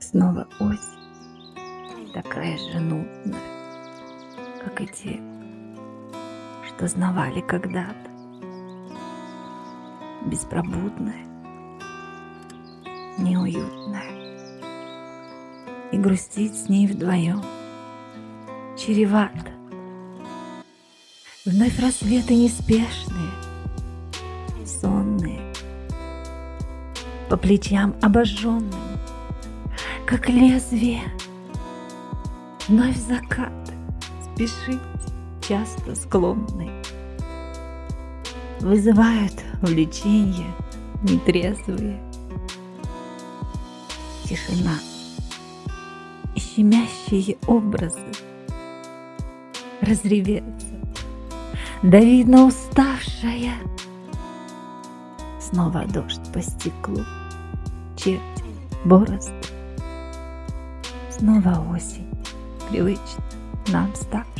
Снова осень, такая же нудная, как и те, что знавали когда-то. Беспробудная, неуютная. И грустить с ней вдвоем чревато. Вновь рассветы неспешные, сонные, по плечам обожженным, как лезвие. Вновь закат, спешить часто склонный. Вызывают влечение нетрезвые. Тишина и щемящие образы разреветься, да видно уставшая. Снова дождь по стеклу, черти, борозды. Снова осень, привычно нам ставшая.